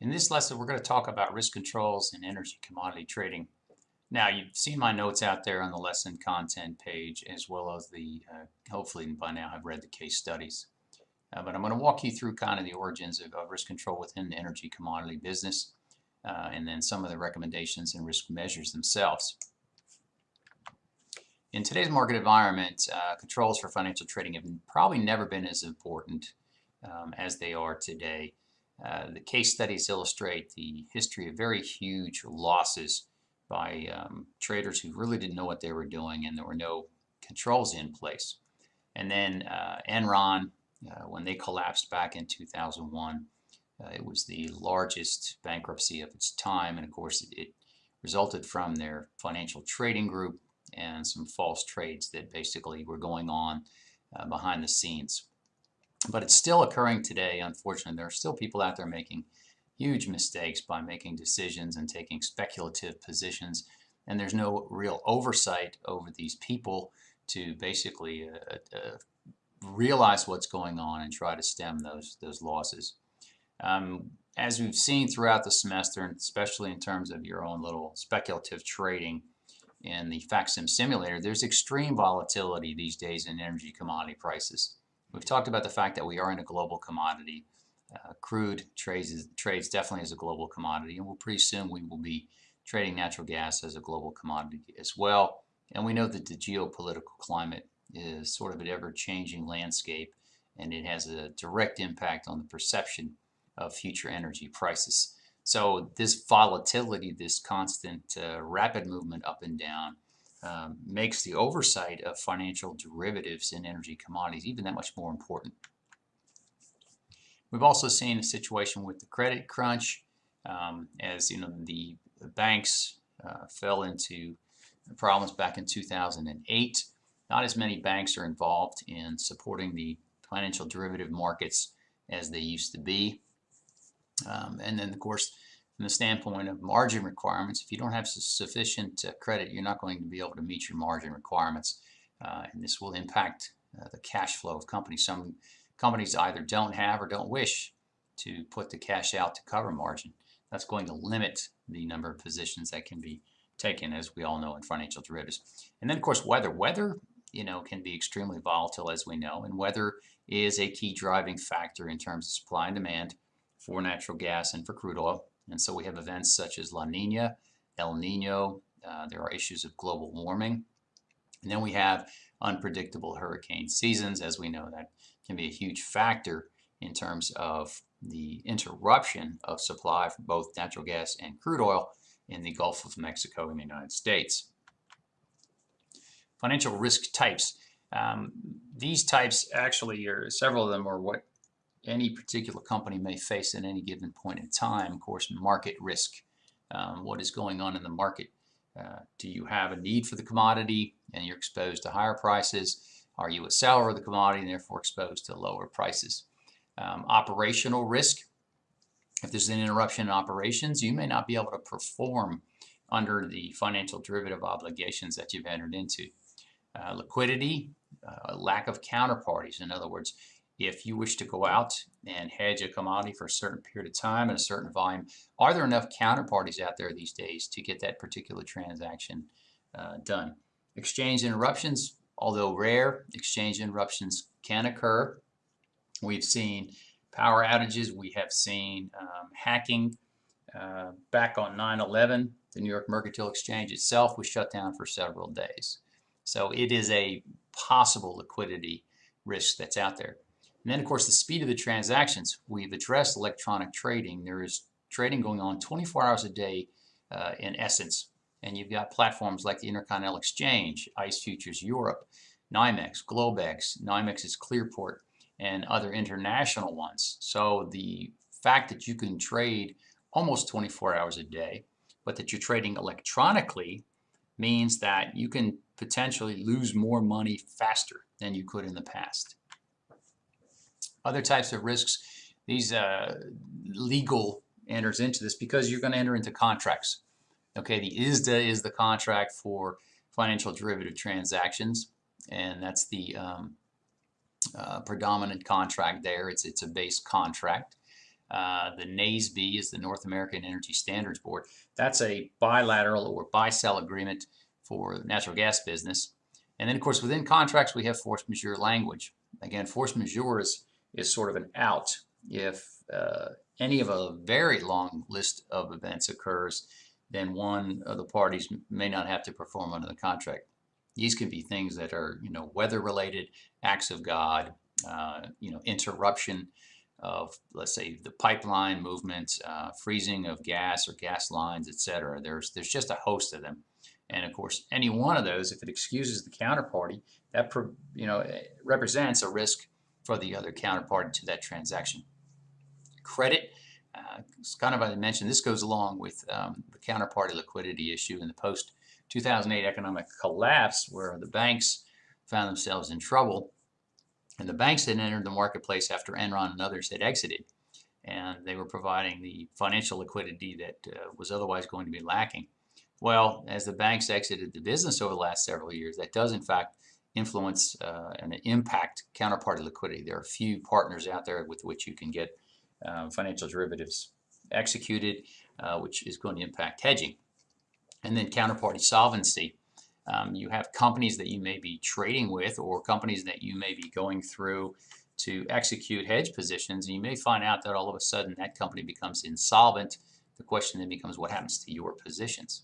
In this lesson, we're going to talk about risk controls in energy commodity trading. Now, you've seen my notes out there on the lesson content page, as well as the, uh, hopefully by now I've read the case studies. Uh, but I'm going to walk you through kind of the origins of, of risk control within the energy commodity business, uh, and then some of the recommendations and risk measures themselves. In today's market environment, uh, controls for financial trading have probably never been as important um, as they are today. Uh, the case studies illustrate the history of very huge losses by um, traders who really didn't know what they were doing and there were no controls in place. And then uh, Enron, uh, when they collapsed back in 2001, uh, it was the largest bankruptcy of its time and of course it, it resulted from their financial trading group and some false trades that basically were going on uh, behind the scenes. But it's still occurring today, unfortunately. There are still people out there making huge mistakes by making decisions and taking speculative positions, and there's no real oversight over these people to basically uh, uh, realize what's going on and try to stem those, those losses. Um, as we've seen throughout the semester, and especially in terms of your own little speculative trading in the FactSim simulator, there's extreme volatility these days in energy commodity prices. We've talked about the fact that we are in a global commodity. Uh, crude trades, trades definitely as a global commodity, and we'll pretty soon we will be trading natural gas as a global commodity as well. And we know that the geopolitical climate is sort of an ever-changing landscape, and it has a direct impact on the perception of future energy prices. So this volatility, this constant uh, rapid movement up and down, um, makes the oversight of financial derivatives in energy commodities even that much more important. We've also seen a situation with the credit crunch um, as you know the banks uh, fell into problems back in 2008. Not as many banks are involved in supporting the financial derivative markets as they used to be. Um, and then of course from the standpoint of margin requirements, if you don't have sufficient uh, credit, you're not going to be able to meet your margin requirements. Uh, and this will impact uh, the cash flow of companies. Some companies either don't have or don't wish to put the cash out to cover margin. That's going to limit the number of positions that can be taken, as we all know, in financial derivatives. And then, of course, weather. Weather, you know, can be extremely volatile, as we know, and weather is a key driving factor in terms of supply and demand for natural gas and for crude oil. And so we have events such as La Nina, El Nino, uh, there are issues of global warming. And then we have unpredictable hurricane seasons, as we know that can be a huge factor in terms of the interruption of supply for both natural gas and crude oil in the Gulf of Mexico in the United States. Financial risk types. Um, these types actually are, several of them are what any particular company may face at any given point in time. Of course, market risk. Um, what is going on in the market? Uh, do you have a need for the commodity and you're exposed to higher prices? Are you a seller of the commodity and therefore exposed to lower prices? Um, operational risk. If there's an interruption in operations, you may not be able to perform under the financial derivative obligations that you've entered into. Uh, liquidity, uh, lack of counterparties. In other words, if you wish to go out and hedge a commodity for a certain period of time and a certain volume, are there enough counterparties out there these days to get that particular transaction uh, done? Exchange interruptions, although rare, exchange interruptions can occur. We've seen power outages, we have seen um, hacking. Uh, back on 9-11, the New York Mercantile Exchange itself was shut down for several days. So it is a possible liquidity risk that's out there. And then, of course, the speed of the transactions. We've addressed electronic trading. There is trading going on 24 hours a day uh, in essence. And you've got platforms like the Intercontinental Exchange, ICE Futures Europe, NYMEX, Globex, NYMEX's Clearport, and other international ones. So the fact that you can trade almost 24 hours a day, but that you're trading electronically means that you can potentially lose more money faster than you could in the past. Other types of risks, these uh, legal enters into this because you're going to enter into contracts. Okay, the ISDA is the contract for financial derivative transactions, and that's the um, uh, predominant contract there. It's, it's a base contract. Uh, the NAESB is the North American Energy Standards Board. That's a bilateral or buy-sell agreement for natural gas business. And then, of course, within contracts, we have force majeure language. Again, force majeure is, is sort of an out. If uh, any of a very long list of events occurs, then one of the parties may not have to perform under the contract. These can be things that are, you know, weather-related, acts of God, uh, you know, interruption of, let's say, the pipeline movement, uh, freezing of gas or gas lines, etc. There's there's just a host of them, and of course, any one of those, if it excuses the counterparty, that you know represents a risk for the other counterparty to that transaction. Credit, uh, kind of I mentioned, this goes along with um, the counterparty liquidity issue in the post 2008 economic collapse, where the banks found themselves in trouble and the banks had entered the marketplace after Enron and others had exited. And they were providing the financial liquidity that uh, was otherwise going to be lacking. Well, as the banks exited the business over the last several years, that does in fact influence uh, and impact counterparty liquidity. There are few partners out there with which you can get uh, financial derivatives executed, uh, which is going to impact hedging. And then counterparty solvency. Um, you have companies that you may be trading with or companies that you may be going through to execute hedge positions and you may find out that all of a sudden that company becomes insolvent. The question then becomes what happens to your positions.